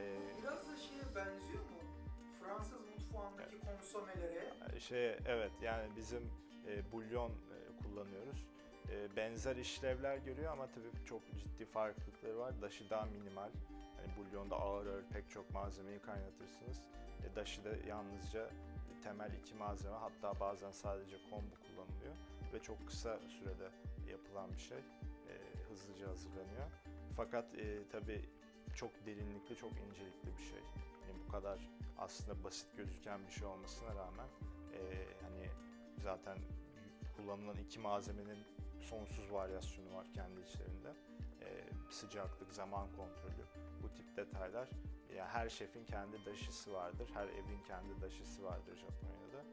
[SPEAKER 2] E,
[SPEAKER 1] Biraz da şeye benziyor mu? Fransız mutfağındaki konsomelere.
[SPEAKER 2] Şey evet yani bizim e, bulyon e, kullanıyoruz. E, benzer işlevler görüyor ama tabii çok ciddi farklılıkları var. Daşı daha minimal. Hani bulyonda ağır ağır pek çok malzemeyi kaynatırsınız. E, daşı da yalnızca temel iki malzeme hatta bazen sadece kombu kullanılıyor ve çok kısa sürede yapılan bir şey. E, hızlıca hazırlanıyor. Fakat e, tabii çok derinlikli, çok incelikli bir şey. Yani bu kadar aslında basit gözüken bir şey olmasına rağmen e, hani zaten kullanılan iki malzemenin sonsuz varyasyonu var kendi içlerinde. E, sıcaklık, zaman kontrolü, bu tip detaylar. Yani her şefin kendi daşısı vardır, her evin kendi daşısı vardır Japonya'da.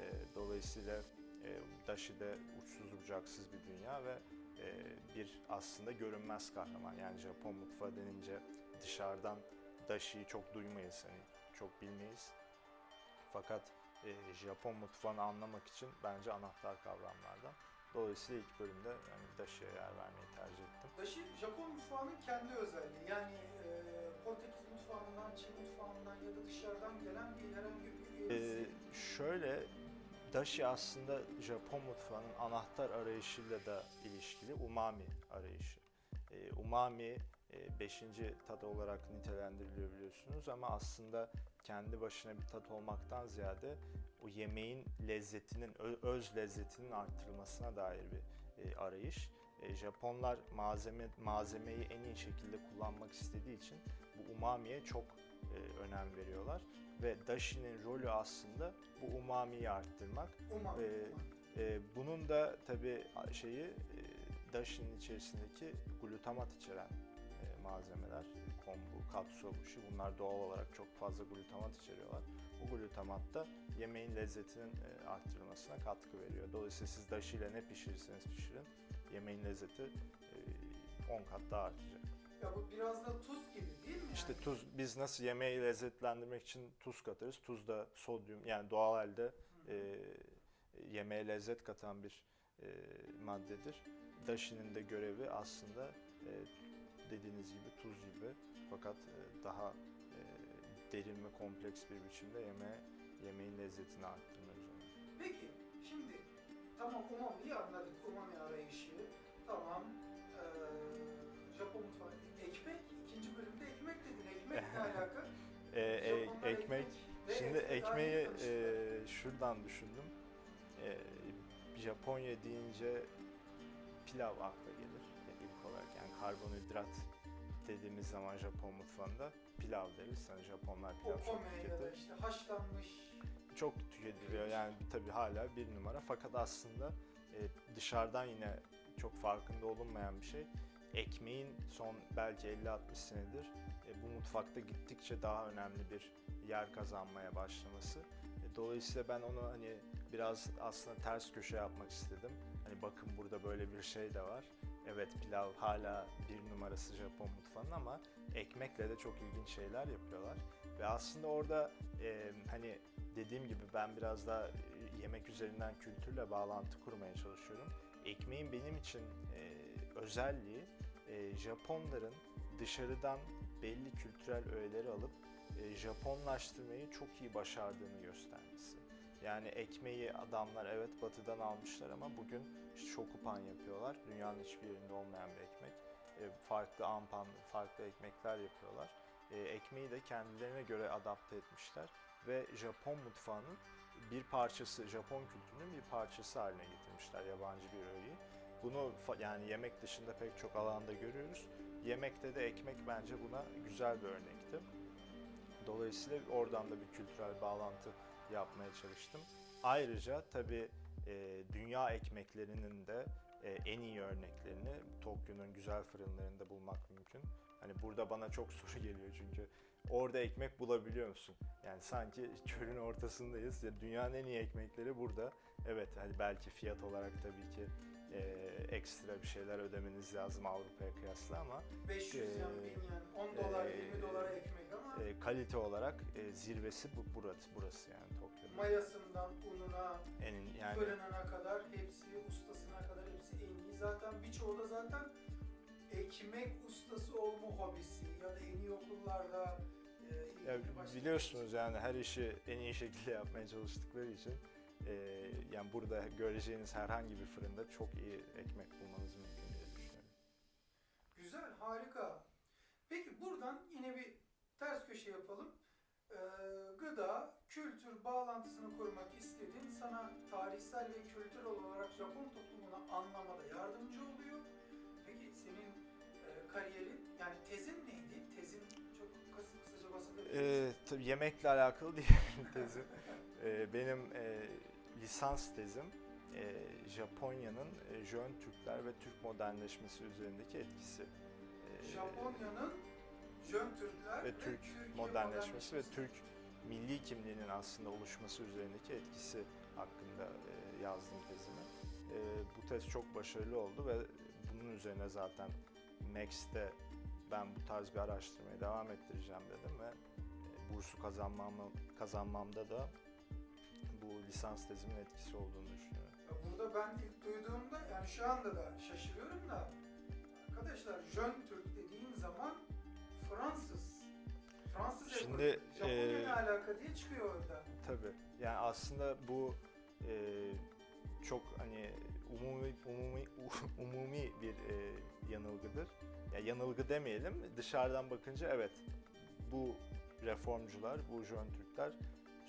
[SPEAKER 2] E, dolayısıyla e, daşı da uçsuz bucaksız bir dünya ve e, bir aslında görünmez kahraman. Yani Japon mutfağı denince dışarıdan daşıyı çok duymayız, hani çok bilmeyiz. Fakat e, Japon mutfağını anlamak için bence anahtar kavramlardan. Dolayısıyla ilk bölümde yani daşıya yer vermeyi tercih ettim.
[SPEAKER 1] Dashi Japon mutfağının kendi özelliği. Yani e, Portekiz mutfağından, Çin mutfağından ya da dışarıdan gelen bir herhangi bir üyesi.
[SPEAKER 2] şöyle dashi aslında Japon mutfağının anahtar arayışıyla da ilişkili umami arayışı. Ee, umami e, beşinci tat olarak nitelendiriliyor biliyorsunuz ama aslında kendi başına bir tat olmaktan ziyade o yemeğin lezzetinin, öz lezzetinin arttırılmasına dair bir e, arayış. E, Japonlar malzeme malzemeyi en iyi şekilde kullanmak istediği için bu umamiye çok e, önem veriyorlar ve dashi'nin rolü aslında bu umamiyi arttırmak.
[SPEAKER 1] Umami.
[SPEAKER 2] e,
[SPEAKER 1] umami.
[SPEAKER 2] E, bunun da tabii şeyi e, dashi'nin içerisindeki glutamat içeren e, malzemeler, kombu, katsuobushi bunlar doğal olarak çok fazla glutamat içeriyorlar. Bu glutamat da yemeğin lezzetinin e, arttırılmasına katkı veriyor. Dolayısıyla siz dashi ile ne pişirirseniz pişirin yemeğin lezzeti e, 10 kat daha artacak.
[SPEAKER 1] Ya bu biraz da tuz gibi değil mi?
[SPEAKER 2] İşte tuz, biz nasıl yemeği lezzetlendirmek için tuz katarız. Tuz da sodyum yani doğal halde e, yemeğe lezzet katan bir e, maddedir. Dashi'nin de görevi aslında e, dediğiniz gibi tuz gibi fakat e, daha e, derin ve kompleks bir biçimde yemeğe, yemeğin lezzetini arttırmak.
[SPEAKER 1] Peki şimdi tamam umami'yi anladık. Umami arayışı. Tamam. Ee, Japon mutfağı. Ekmek. ikinci bölümde ekmek dedin. Ekmek ne alaka?
[SPEAKER 2] E, e, ekmek,
[SPEAKER 1] ve
[SPEAKER 2] şimdi ekmeği e, şuradan düşündüm. E, Japonya deyince pilav akla gelir karbonhidrat dediğimiz zaman Japon mutfağında pilav deriz. Hani Japonlar pilav çok
[SPEAKER 1] ya da
[SPEAKER 2] tüketir.
[SPEAKER 1] işte haşlanmış
[SPEAKER 2] Çok tüketiliyor yani tabii hala bir numara. Fakat aslında e, dışarıdan yine çok farkında olunmayan bir şey. Ekmeğin son belki 50-60 senedir e, bu mutfakta gittikçe daha önemli bir yer kazanmaya başlaması. E, Dolayısıyla ben onu hani biraz aslında ters köşe yapmak istedim. Hani bakın burada böyle bir şey de var. Evet pilav hala bir numarası Japon mutfağının ama ekmekle de çok ilginç şeyler yapıyorlar. Ve aslında orada e, hani dediğim gibi ben biraz daha yemek üzerinden kültürle bağlantı kurmaya çalışıyorum. Ekmeğin benim için e, özelliği e, Japonların dışarıdan belli kültürel öğeleri alıp e, Japonlaştırmayı çok iyi başardığını göstermesi. Yani ekmeği adamlar evet batıdan almışlar ama bugün işte shokupan yapıyorlar. Dünyanın hiçbir yerinde olmayan bir ekmek. E, farklı ampan, farklı ekmekler yapıyorlar. E, ekmeği de kendilerine göre adapte etmişler ve Japon mutfağının bir parçası, Japon kültürünün bir parçası haline getirmişler yabancı bir öğeyi. Bunu yani yemek dışında pek çok alanda görüyoruz. Yemekte de ekmek bence buna güzel bir örnekti. Dolayısıyla oradan da bir kültürel bağlantı yapmaya çalıştım. Ayrıca tabii e, dünya ekmeklerinin de e, en iyi örneklerini Tokyo'nun güzel fırınlarında bulmak mümkün. Hani burada bana çok soru geliyor çünkü orada ekmek bulabiliyor musun? Yani sanki çölün ortasındayız. Ya dünyanın en iyi ekmekleri burada. Evet hani belki fiyat olarak tabii ki e, ekstra bir şeyler ödemeniz lazım Avrupa'ya kıyasla ama
[SPEAKER 1] 500
[SPEAKER 2] Ee,
[SPEAKER 1] yan, 1000 yan, 10 dolar,
[SPEAKER 2] e,
[SPEAKER 1] 20 dolara ekmek ama
[SPEAKER 2] e, kalite olarak e, zirvesi bu burası, burası yani Tokyo'nun.
[SPEAKER 1] mayasından ununa,
[SPEAKER 2] En yani
[SPEAKER 1] fırınına kadar hepsi, ustasına kadar hepsi en iyi. Zaten birçoğu da zaten ekmek ustası olma hobisi ya da en iyi okullarda e,
[SPEAKER 2] Ya biliyorsunuz yani her işi en iyi şekilde yapmaya çalıştıkları için e, yani burada göreceğiniz herhangi bir fırında çok iyi ekmek bulmanız mümkün diye düşünüyorum.
[SPEAKER 1] Güzel, harika. Peki buradan yine bir ters köşe yapalım. Ee, gıda, kültür bağlantısını kurmak istediğin sana tarihsel ve kültürel olarak Japon toplumunu anlamada yardımcı oluyor. Peki senin e, kariyerin, yani tezin neydi? Tezin çok kısa, kısaca bahsedebilir misin?
[SPEAKER 2] E, tabii yemekle alakalı değil tezim. E, benim e, lisans tezim e, Japonya'nın e, Jön Türkler ve Türk modernleşmesi üzerindeki etkisi. E,
[SPEAKER 1] Japonya'nın Jön Türkler
[SPEAKER 2] ve Türk
[SPEAKER 1] Türkiye
[SPEAKER 2] modernleşmesi ve Türk milli kimliğinin aslında oluşması üzerindeki etkisi hakkında e, yazdım tezimi. E, bu tez çok başarılı oldu ve bunun üzerine zaten Max'te ben bu tarz bir araştırmaya devam ettireceğim dedim ve e, bursu kazanmam, kazanmamda da bu lisans tezimin etkisi olduğunu düşünüyorum.
[SPEAKER 1] Burada ben ilk duyduğumda yani şu anda da şaşırıyorum da arkadaşlar Jön Türk dediğin zaman Fransız. Fransız
[SPEAKER 2] Şimdi,
[SPEAKER 1] ekolü. Japonya
[SPEAKER 2] e,
[SPEAKER 1] alaka diye çıkıyor orada.
[SPEAKER 2] Tabii. Yani aslında bu e, çok hani umumi umumi umumi bir e, yanılgıdır. Ya yanılgı demeyelim. Dışarıdan bakınca evet bu reformcular, bu Jön Türkler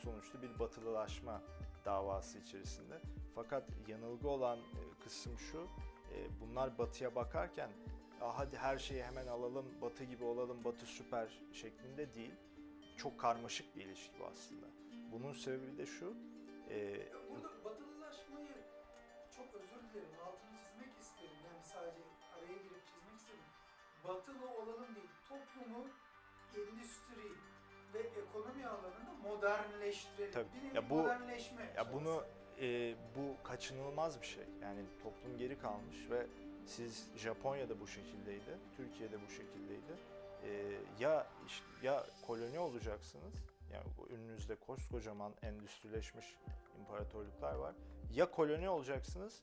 [SPEAKER 2] sonuçta bir batılılaşma davası içerisinde. Fakat yanılgı olan e, kısım şu. e, bunlar batıya bakarken "Aa, hadi her şeyi hemen alalım, batı gibi olalım, batı süper şeklinde değil. Çok karmaşık bir ilişki bu aslında. Bunun sebebi de şu. e,
[SPEAKER 1] Burada batılılaşmayı çok özür dilerim altını çizmek isterim. Yani sadece araya girip çizmek isterim. Batılı olalım değil. Toplumu endüstri ve ekonomi alanında modernleştirelim.
[SPEAKER 2] Tabii.
[SPEAKER 1] Bir
[SPEAKER 2] Ya bu-
[SPEAKER 1] modernleşme
[SPEAKER 2] Ya bunu
[SPEAKER 1] çabası.
[SPEAKER 2] e, bu kaçınılmaz bir şey. Yani toplum geri kalmış ve siz Japonya'da bu şekildeydi, Türkiye'de bu şekildeydi. E, ya ya koloni olacaksınız. Yani önünüzde koskocaman endüstrileşmiş imparatorluklar var. Ya koloni olacaksınız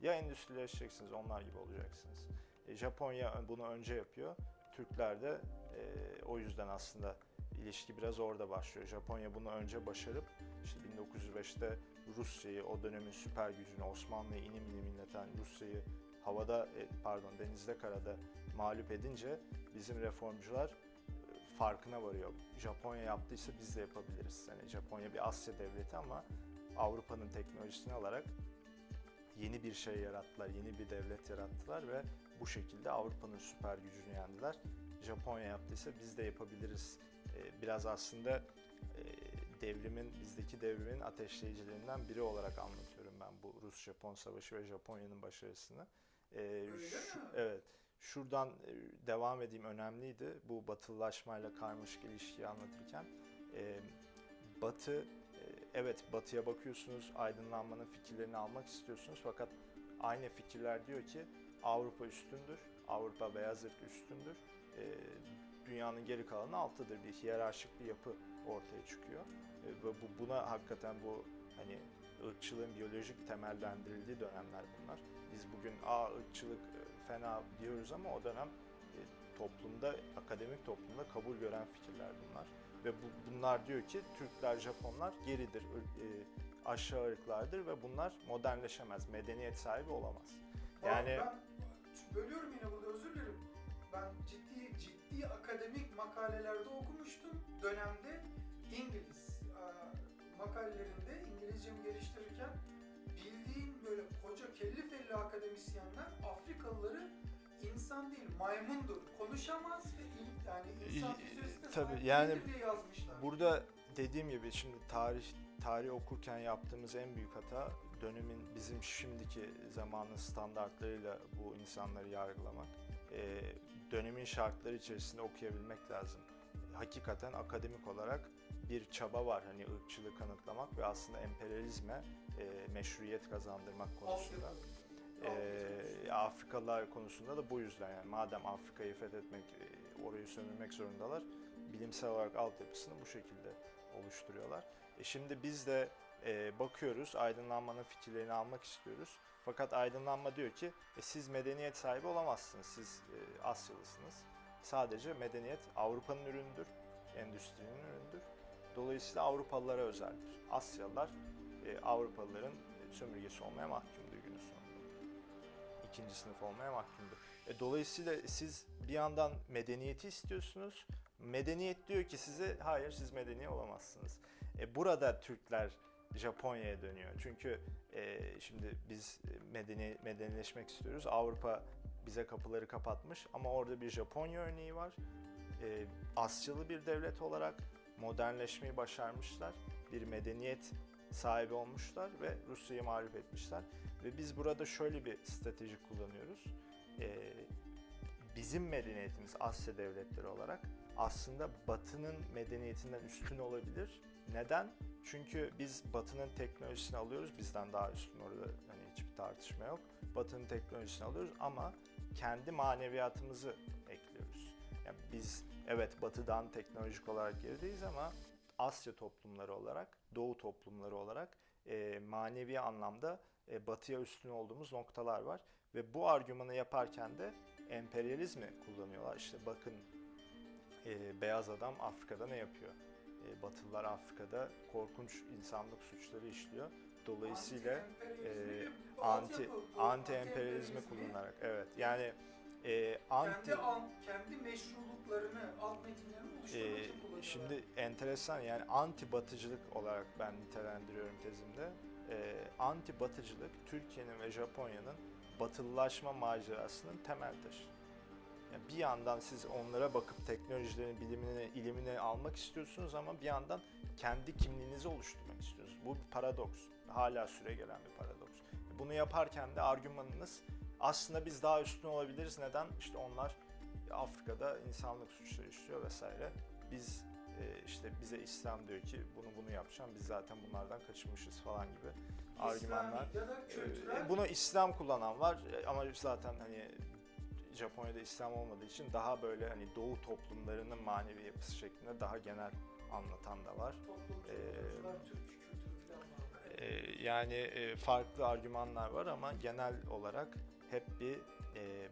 [SPEAKER 2] ya endüstrileşeceksiniz. Onlar gibi olacaksınız. E, Japonya bunu önce yapıyor. Türkler de e, o yüzden aslında ilişki biraz orada başlıyor. Japonya bunu önce başarıp işte 1905'te Rusya'yı, o dönemin süper gücünü, Osmanlı'yı inim inim inleten Rusya'yı havada, e, pardon denizde karada mağlup edince bizim reformcular e, farkına varıyor. Japonya yaptıysa biz de yapabiliriz. Yani Japonya bir Asya devleti ama Avrupa'nın teknolojisini alarak yeni bir şey yarattılar, yeni bir devlet yarattılar ve bu şekilde Avrupa'nın süper gücünü yendiler. Japonya yaptıysa biz de yapabiliriz. Biraz aslında e, devrimin, bizdeki devrimin ateşleyicilerinden biri olarak anlatıyorum ben bu Rus-Japon savaşı ve Japonya'nın başarısını. E, şu-? Evet. Şuradan e, devam edeyim önemliydi. Bu batılılaşmayla karmaşık ilişkiyi anlatırken. Batı, evet batıya bakıyorsunuz, aydınlanmanın fikirlerini almak istiyorsunuz. Fakat aynı fikirler diyor ki Avrupa üstündür, Avrupa beyaz ırk üstündür. Dünyanın geri kalanı alttadır. Bir hiyerarşik bir yapı ortaya çıkıyor. E, ve bu, buna hakikaten bu hani ırkçılığın biyolojik temellendirildiği dönemler bunlar. Biz bugün a ırkçılık e, fena diyoruz ama o dönem e, toplumda, akademik toplumda kabul gören fikirler bunlar. Ve bu, bunlar diyor ki Türkler, Japonlar geridir, e, aşağı ırklardır ve bunlar modernleşemez, medeniyet sahibi olamaz. Yani
[SPEAKER 1] ben bölüyorum yine burada özür dilerim. Ben ciddi ciddi akademik makalelerde okumuştum dönemde İngiliz e, makalelerinde İngilizcemi geliştirirken bildiğim böyle koca kelli felli akademisyenler Afrikalıları insan değil maymundur. Konuşamaz ve yani insan
[SPEAKER 2] İ-
[SPEAKER 1] fizyolojisine
[SPEAKER 2] tabii, yani
[SPEAKER 1] diye yazmışlar.
[SPEAKER 2] Burada dediğim gibi şimdi tarih tarih okurken yaptığımız en büyük hata dönemin bizim şimdiki zamanın standartlarıyla bu insanları yargılamak. Ee, dönemin şartları içerisinde okuyabilmek lazım. Hakikaten akademik olarak bir çaba var hani ırkçılığı kanıtlamak ve aslında emperyalizme e, meşruiyet kazandırmak konusunda. Ee, Afrikalılar konusunda da bu yüzden yani madem Afrika'yı fethetmek, e, orayı sömürmek zorundalar, bilimsel olarak altyapısını bu şekilde oluşturuyorlar. E şimdi biz de e, bakıyoruz, aydınlanmanın fikirlerini almak istiyoruz. Fakat aydınlanma diyor ki e, siz medeniyet sahibi olamazsınız, siz e, Asyalısınız. Sadece medeniyet Avrupa'nın ürünüdür, endüstrinin ürünüdür. Dolayısıyla Avrupalılara özeldir. Asyalılar e, Avrupalıların e, sömürgesi olmaya mahkumdur günün sonunda ikinci sınıf olmaya mahkumdur. E, dolayısıyla siz bir yandan medeniyeti istiyorsunuz. Medeniyet diyor ki size hayır siz medeni olamazsınız. E, burada Türkler Japonya'ya dönüyor. Çünkü e, şimdi biz medeni medenileşmek istiyoruz. Avrupa bize kapıları kapatmış ama orada bir Japonya örneği var. E, Asyalı bir devlet olarak modernleşmeyi başarmışlar. Bir medeniyet sahibi olmuşlar ve Rusya'yı mağlup etmişler. Ve biz burada şöyle bir strateji kullanıyoruz. Ee, bizim medeniyetimiz Asya devletleri olarak aslında Batı'nın medeniyetinden üstün olabilir. Neden? Çünkü biz Batı'nın teknolojisini alıyoruz. Bizden daha üstün orada hani hiçbir tartışma yok. Batı'nın teknolojisini alıyoruz ama kendi maneviyatımızı ekliyoruz. Yani biz evet Batı'dan teknolojik olarak gerideyiz ama Asya toplumları olarak, Doğu toplumları olarak e, manevi anlamda e, batıya üstün olduğumuz noktalar var. Ve bu argümanı yaparken de emperyalizmi kullanıyorlar. İşte bakın e, beyaz adam Afrika'da ne yapıyor? E, Batılılar Afrika'da korkunç insanlık suçları işliyor. Dolayısıyla e, anti anti emperyalizmi kullanarak evet yani e, anti
[SPEAKER 1] kendi, an, kendi meşruluklarını, alt metinlerini oluşturmak için kullanıyorlar.
[SPEAKER 2] şimdi enteresan yani anti batıcılık olarak ben nitelendiriyorum tezimde. Ee, anti batıcılık Türkiye'nin ve Japonya'nın batılılaşma macerasının temel taşı. Yani bir yandan siz onlara bakıp teknolojilerin, bilimini, ilimini almak istiyorsunuz ama bir yandan kendi kimliğinizi oluşturmak istiyorsunuz. Bu bir paradoks. Hala süre gelen bir paradoks. Bunu yaparken de argümanınız aslında biz daha üstün olabiliriz. Neden? İşte onlar Afrika'da insanlık suçları işliyor vesaire. Biz e, işte bize İslam diyor ki bunu bunu yapacağım. Biz zaten bunlardan kaçınmışız falan gibi argümanlar.
[SPEAKER 1] İslami kültürel
[SPEAKER 2] Ee, Bunu İslam kullanan var e, ama zaten hani Japonya'da İslam olmadığı için daha böyle hani Doğu toplumlarının manevi yapısı şeklinde daha genel anlatan da var. Ee. Ee, yani e, farklı argümanlar var ama genel olarak hep bir e,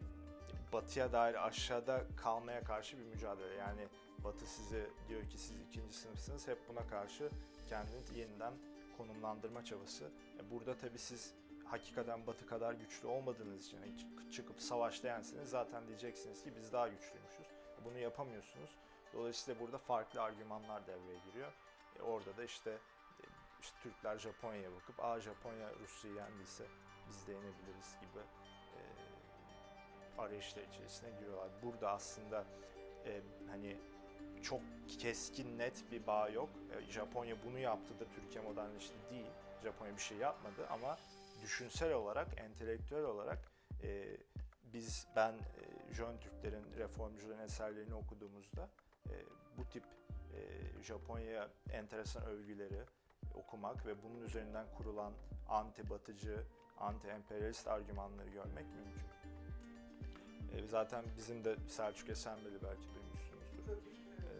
[SPEAKER 2] batıya dair aşağıda kalmaya karşı bir mücadele. Yani batı size diyor ki siz ikinci sınıfsınız hep buna karşı kendini yeniden konumlandırma çabası. E, burada tabii siz hakikaten batı kadar güçlü olmadığınız için hani çık- çıkıp savaşta yenseniz zaten diyeceksiniz ki biz daha güçlüymüşüz. Bunu yapamıyorsunuz. Dolayısıyla burada farklı argümanlar devreye giriyor. E, orada da işte e, işte Türkler Japonya'ya bakıp aa Japonya Rusya'yı yendiyse biz de yenebiliriz gibi e, arayışlar içerisine giriyorlar. Burada aslında e, hani çok keskin net bir bağ yok. E, Japonya bunu yaptı da Türkiye modernleşti değil. Japonya bir şey yapmadı ama düşünsel olarak, entelektüel olarak e, biz ben e, Jön Türklerin, reformcuların eserlerini okuduğumuzda e, bu tip e, Japonya'ya enteresan övgüleri okumak ve bunun üzerinden kurulan anti-batıcı, anti-emperyalist argümanları görmek mümkün. E, zaten bizim de Selçuk Esenbeli belki duymuşsunuzdur. E.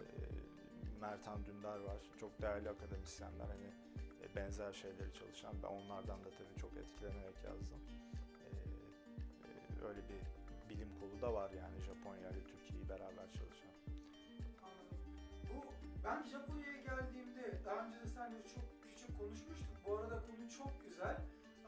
[SPEAKER 2] Mertan Dündar var. Çok değerli akademisyenler hani benzer şeyleri çalışan. Ben onlardan da tabii çok etkilenerek yazdım. E, e, öyle bir bilim kolu da var yani Japonya ile Türkiye'yi beraber çalışan.
[SPEAKER 1] Anladım. Bu ben Japonya'ya geldiğimde daha önce de seninle çok küçük konuşmuştuk. Bu arada konu çok güzel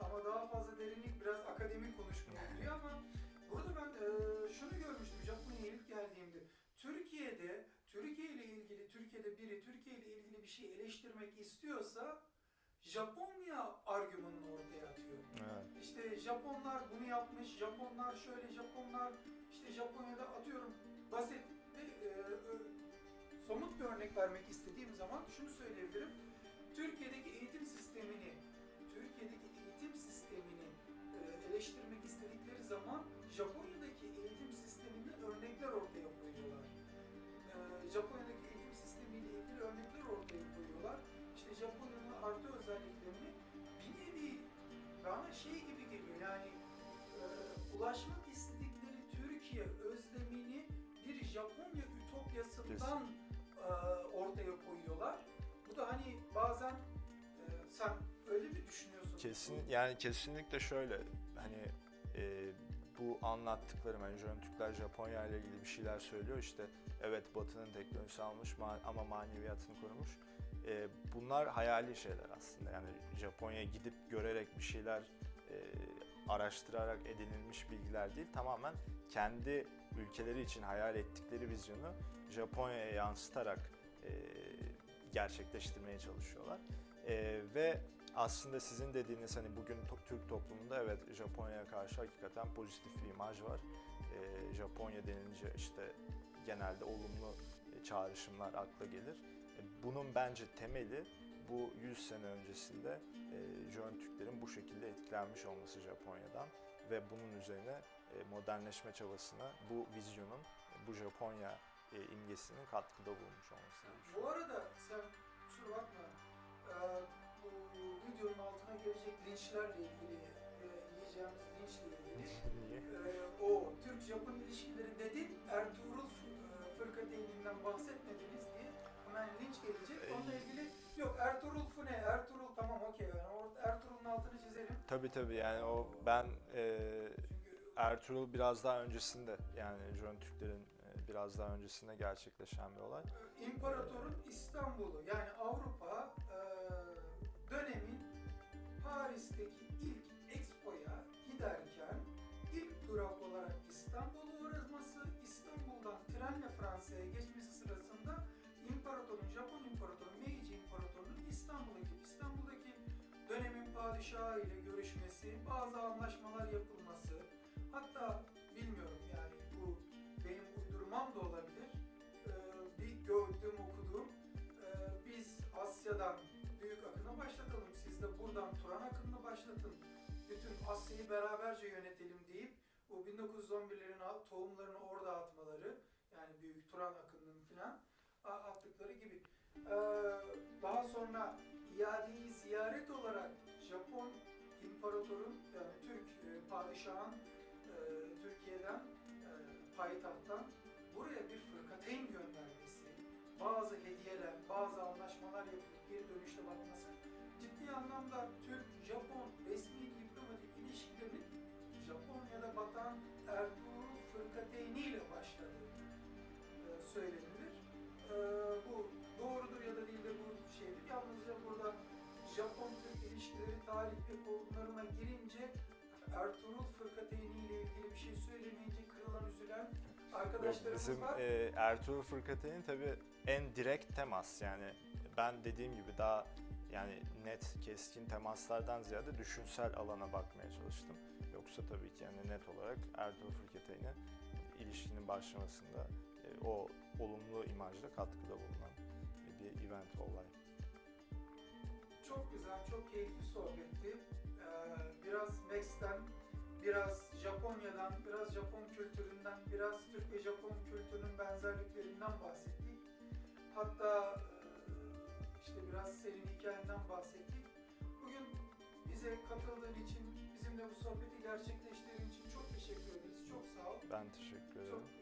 [SPEAKER 1] ama daha fazla derinlik biraz akademik konuşmaya giriyor ama burada ben e, şunu görmüştüm Japonya'ya ilk geldiğimde. Türkiye'de Türkiye ile ilgili Türkiye'de biri Türkiye ile ilgili bir şey eleştirmek istiyorsa Japonya argümanını ortaya atıyor.
[SPEAKER 2] Evet.
[SPEAKER 1] İşte Japonlar bunu yapmış, Japonlar şöyle, Japonlar işte Japonya'da atıyorum basit bir e, ö- somut bir örnek vermek istediğim zaman şunu söyleyebilirim. Yani
[SPEAKER 2] kesinlikle şöyle hani e, bu anlattıklarım hani Jön Türkler Japonya ile ilgili bir şeyler söylüyor işte evet Batı'nın teknolojisi almış ma- ama maneviyatını korumuş. E, bunlar hayali şeyler aslında yani Japonya'ya gidip görerek bir şeyler e, araştırarak edinilmiş bilgiler değil tamamen kendi ülkeleri için hayal ettikleri vizyonu Japonya'ya yansıtarak e, gerçekleştirmeye çalışıyorlar. E, ve aslında sizin dediğiniz hani bugün Türk toplumunda evet Japonya'ya karşı hakikaten pozitif bir imaj var. Ee, Japonya denince işte genelde olumlu e, çağrışımlar akla gelir. E, Bunun bence temeli bu 100 sene öncesinde e, Jön Türklerin bu şekilde etkilenmiş olması Japonya'dan ve bunun üzerine e, modernleşme çabasına bu vizyonun, e, bu Japonya e, imgesinin katkıda bulunmuş olması.
[SPEAKER 1] Bu arada sen kusura bakma e, videonun altına gelecek linçlerle ilgili e, yiyeceğimiz linçle ilgili e, o Türk-Japon ilişkileri dedin Ertuğrul e, fırkateyninden bahsetmediniz diye hemen linç gelecek. Onunla ilgili yok Ertuğrul Fune, Ertuğrul tamam okey yani orada Ertuğrul'un altını çizelim.
[SPEAKER 2] Tabii tabii yani o ben e, Ertuğrul biraz daha öncesinde yani Jön Türklerin e, biraz daha öncesinde gerçekleşen bir olay.
[SPEAKER 1] İmparatorun İstanbul'u yani Avrupa dönemin Paris'teki Asya'yı beraberce yönetelim deyip bu 1911'lerin al- tohumlarını orada atmaları, yani büyük Turan akınının filan attıkları gibi. Ee, daha sonra iadeyi ziyaret olarak Japon imparatorun yani Türk e, padişahın e, Türkiye'den e, payitahttan buraya bir fırkateyn göndermesi, bazı hediyeler, bazı anlaşmalar yapıp geri dönüşte bakması ciddi anlamda resmi diplomatik ilişkilerinin Japonya'da batan Ertuğrul Fırkateyni ile başladığı e, söylenilir. E, bu doğrudur ya da değil de bu şeydir. Yalnızca burada Japon-Türk ilişkileri tarih ve konularına girince Ertuğrul Fırkateyni ile ilgili bir şey söylemeyince kırılan, üzülen arkadaşlarımız
[SPEAKER 2] Bizim
[SPEAKER 1] var.
[SPEAKER 2] e, Ertuğrul Fırkateyn tabii en direkt temas yani ben dediğim gibi daha yani net keskin temaslardan ziyade düşünsel alana bakmaya çalıştım. Yoksa tabii ki yani net olarak Ertuğrul Fırkateyn'e ilişkinin başlamasında e, o olumlu imajda katkıda bulunan bir event olay.
[SPEAKER 1] Çok güzel, çok keyifli sohbetti. Ee, biraz Max'ten, biraz Japonya'dan, biraz Japon kültüründen, biraz Türk ve Japon kültürünün benzerliklerinden bahsettik. Hatta biraz senin hikayenden bahsettik. Bugün bize katıldığın için, bizimle bu sohbeti gerçekleştirdiğin için çok teşekkür ederiz. Çok sağ ol.
[SPEAKER 2] Ben teşekkür ederim.
[SPEAKER 1] Çok